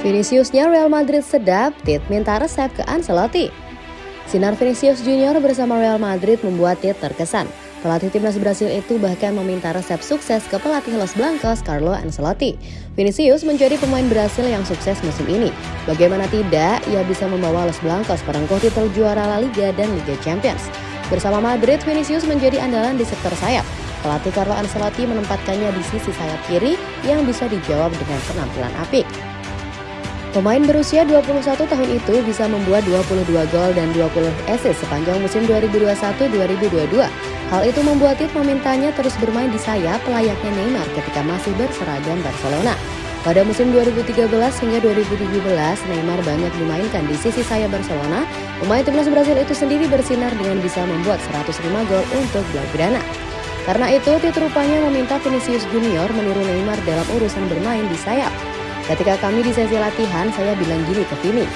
Viniciusnya Real Madrid sedap, Tit minta resep ke Ancelotti. Sinar Vinicius Junior bersama Real Madrid membuat Tit terkesan. Pelatih timnas Brasil itu bahkan meminta resep sukses ke pelatih Los Blancos Carlo Ancelotti. Vinicius menjadi pemain Brasil yang sukses musim ini. Bagaimana tidak, ia bisa membawa Los Blancos perengkuh titel juara La Liga dan Liga Champions. Bersama Madrid, Vinicius menjadi andalan di sektor sayap. Pelatih Carlo Ancelotti menempatkannya di sisi sayap kiri yang bisa dijawab dengan penampilan apik. Pemain berusia 21 tahun itu bisa membuat 22 gol dan 20 assist sepanjang musim 2021-2022. Hal itu membuat Tit memintanya terus bermain di sayap layaknya Neymar ketika masih berseragam Barcelona. Pada musim 2013 hingga 2017, Neymar banyak dimainkan di sisi sayap Barcelona. Pemain timnas Brasil itu sendiri bersinar dengan bisa membuat 105 gol untuk Blaugrana. Karena itu, Tit rupanya meminta Vinicius Junior meniru Neymar dalam urusan bermain di sayap. Ketika kami di sesi latihan, saya bilang gini ke Vini,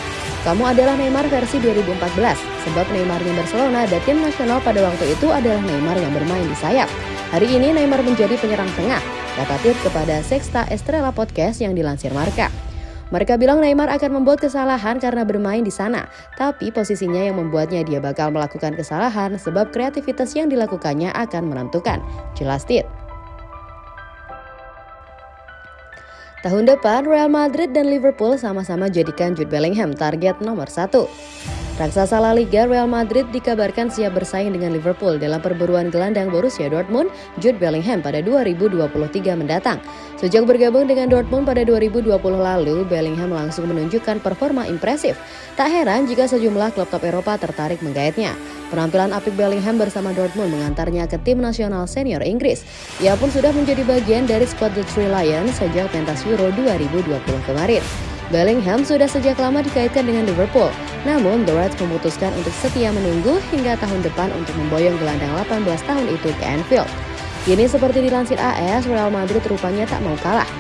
kamu adalah Neymar versi 2014, sebab Neymarnya Barcelona dan tim nasional pada waktu itu adalah Neymar yang bermain di sayap. Hari ini Neymar menjadi penyerang tengah, kata Tit kepada Sexta Estrella Podcast yang dilansir Marka. Mereka bilang Neymar akan membuat kesalahan karena bermain di sana, tapi posisinya yang membuatnya dia bakal melakukan kesalahan sebab kreativitas yang dilakukannya akan menentukan. Jelas Tit. Tahun depan, Real Madrid dan Liverpool sama-sama jadikan Jude Bellingham target nomor satu. Raksasa La Liga Real Madrid dikabarkan siap bersaing dengan Liverpool dalam perburuan gelandang Borussia Dortmund, Jude Bellingham pada 2023 mendatang. Sejak bergabung dengan Dortmund pada 2020 lalu, Bellingham langsung menunjukkan performa impresif. Tak heran jika sejumlah klub top Eropa tertarik menggaetnya. Penampilan apik Bellingham bersama Dortmund mengantarnya ke tim nasional senior Inggris. Ia pun sudah menjadi bagian dari skuad The Three Lions sejak pentas Euro 2020 kemarin. Bellingham sudah sejak lama dikaitkan dengan Liverpool, namun The Reds memutuskan untuk setia menunggu hingga tahun depan untuk memboyong gelandang 18 tahun itu ke Anfield. Kini seperti dilansir AS, Real Madrid rupanya tak mau kalah.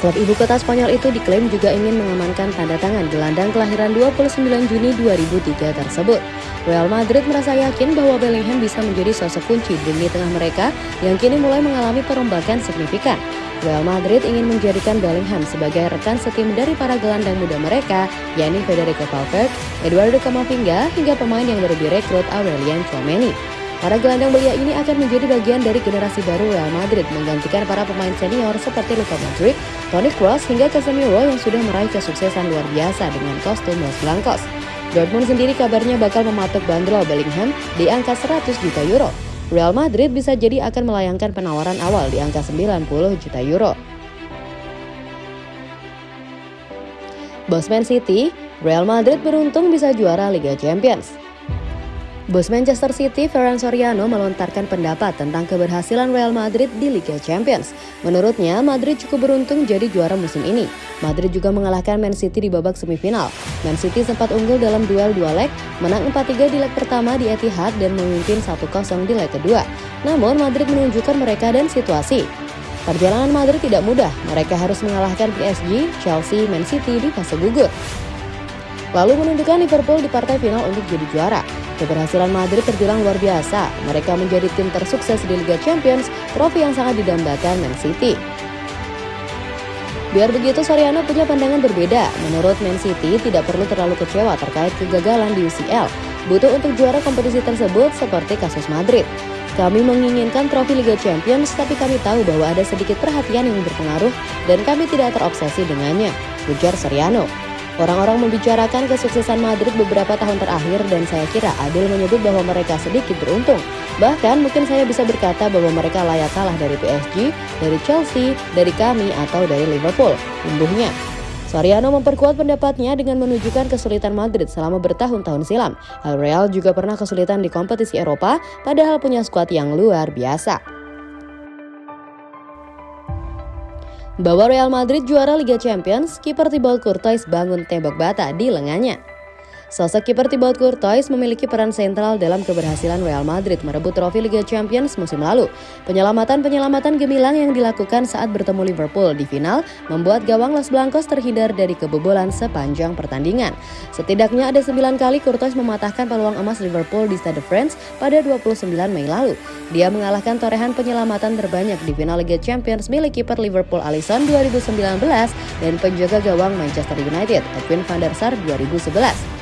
Klub ibu kota Spanyol itu diklaim juga ingin mengamankan tanda tangan gelandang kelahiran 29 Juni 2003 tersebut. Real Madrid merasa yakin bahwa Bellingham bisa menjadi sosok kunci di tengah mereka yang kini mulai mengalami perombakan signifikan. Real Madrid ingin menjadikan Bellingham sebagai rekan setim dari para gelandang muda mereka, yakni Federico Valverde, Eduardo Camavinga, hingga pemain yang baru direkrut Aurelian Tchouameni. Para gelandang belia ini akan menjadi bagian dari generasi baru Real Madrid menggantikan para pemain senior seperti Luka Modric, Toni Kroos hingga Casemiro yang sudah meraih kesuksesan luar biasa dengan kostum Los Blancos. Dortmund sendiri kabarnya bakal mematok bandrol Bellingham di angka 100 juta euro. Real Madrid bisa jadi akan melayangkan penawaran awal di angka 90 juta euro. Bosman City, Real Madrid beruntung bisa juara Liga Champions. Bos Manchester City, Ferran Soriano melontarkan pendapat tentang keberhasilan Real Madrid di Liga Champions. Menurutnya, Madrid cukup beruntung jadi juara musim ini. Madrid juga mengalahkan Man City di babak semifinal. Man City sempat unggul dalam duel dua leg, menang 4-3 di leg pertama di Etihad dan memimpin 1-0 di leg kedua. Namun, Madrid menunjukkan mereka dan situasi. Perjalanan Madrid tidak mudah, mereka harus mengalahkan PSG, Chelsea, Man City di fase gugur. Lalu menunjukkan Liverpool di partai final untuk jadi juara. Keberhasilan Madrid terbilang luar biasa. Mereka menjadi tim tersukses di Liga Champions, trofi yang sangat didambakan Man City. Biar begitu, Soriano punya pandangan berbeda. Menurut Man City, tidak perlu terlalu kecewa terkait kegagalan di UCL. Butuh untuk juara kompetisi tersebut seperti kasus Madrid. Kami menginginkan trofi Liga Champions, tapi kami tahu bahwa ada sedikit perhatian yang berpengaruh dan kami tidak terobsesi dengannya, ujar Soriano. Orang-orang membicarakan kesuksesan Madrid beberapa tahun terakhir dan saya kira adil menyebut bahwa mereka sedikit beruntung. Bahkan mungkin saya bisa berkata bahwa mereka layak kalah dari PSG, dari Chelsea, dari kami atau dari Liverpool. Umbuhnya. Soriano memperkuat pendapatnya dengan menunjukkan kesulitan Madrid selama bertahun-tahun silam. Real juga pernah kesulitan di kompetisi Eropa, padahal punya skuad yang luar biasa. Bawa Real Madrid juara Liga Champions, kiper Thibaut Courtois bangun tembok bata di lengannya. Sosok kiper Thibaut Courtois memiliki peran sentral dalam keberhasilan Real Madrid merebut trofi Liga Champions musim lalu. Penyelamatan-penyelamatan gemilang yang dilakukan saat bertemu Liverpool di final membuat gawang Los Blancos terhindar dari kebobolan sepanjang pertandingan. Setidaknya ada 9 kali Courtois mematahkan peluang emas Liverpool di Stade de France pada 29 Mei lalu. Dia mengalahkan torehan penyelamatan terbanyak di final Liga Champions milik kiper Liverpool Alisson 2019 dan penjaga gawang Manchester United Edwin van der Sar 2011.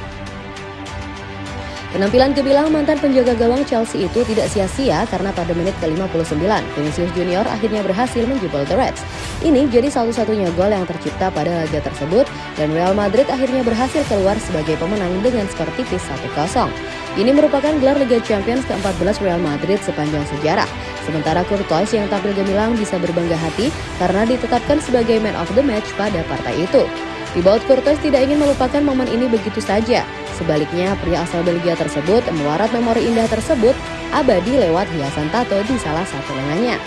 Penampilan kebilang mantan penjaga gawang Chelsea itu tidak sia-sia karena pada menit ke-59, Vinicius Junior akhirnya berhasil menjebol The Reds. Ini jadi satu-satunya gol yang tercipta pada laga tersebut dan Real Madrid akhirnya berhasil keluar sebagai pemenang dengan skor tipis 1-0. Ini merupakan gelar Liga Champions ke-14 Real Madrid sepanjang sejarah. Sementara Courtois yang tampil gemilang bisa berbangga hati karena ditetapkan sebagai man of the match pada partai itu. Thibaut Courtois tidak ingin melupakan momen ini begitu saja. Sebaliknya, pria asal Belgia tersebut mewarat memori indah tersebut abadi lewat hiasan tato di salah satu lengannya.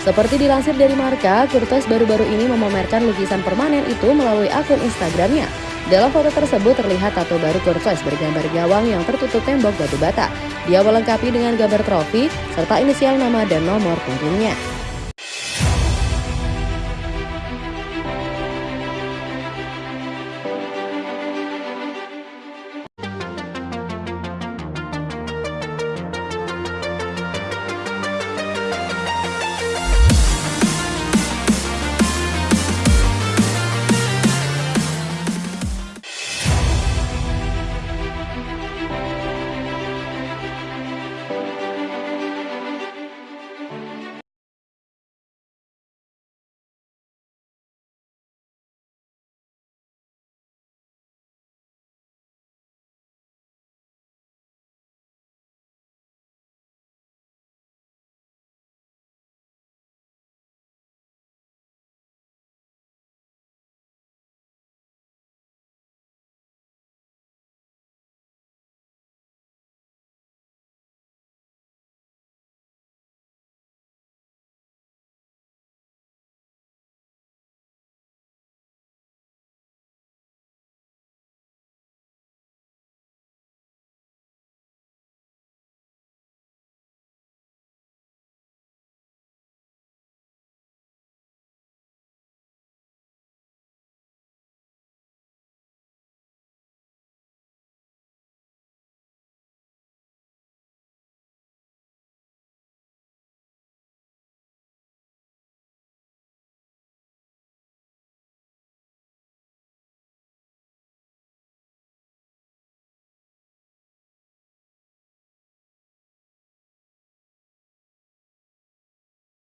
Seperti dilansir dari Marka, Curtis baru-baru ini memamerkan lukisan permanen itu melalui akun Instagramnya. Dalam foto tersebut terlihat tato baru Curtis bergambar gawang yang tertutup tembok batu bata. Dia melengkapi dengan gambar trofi serta inisial nama dan nomor punggungnya.